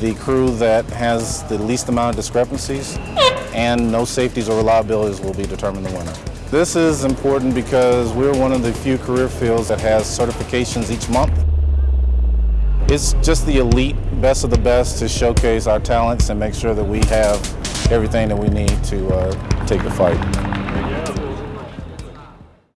the crew that has the least amount of discrepancies and no safeties or reliabilities will be determined the winner. This is important because we're one of the few career fields that has certifications each month. It's just the elite, best of the best to showcase our talents and make sure that we have everything that we need to uh, take the fight.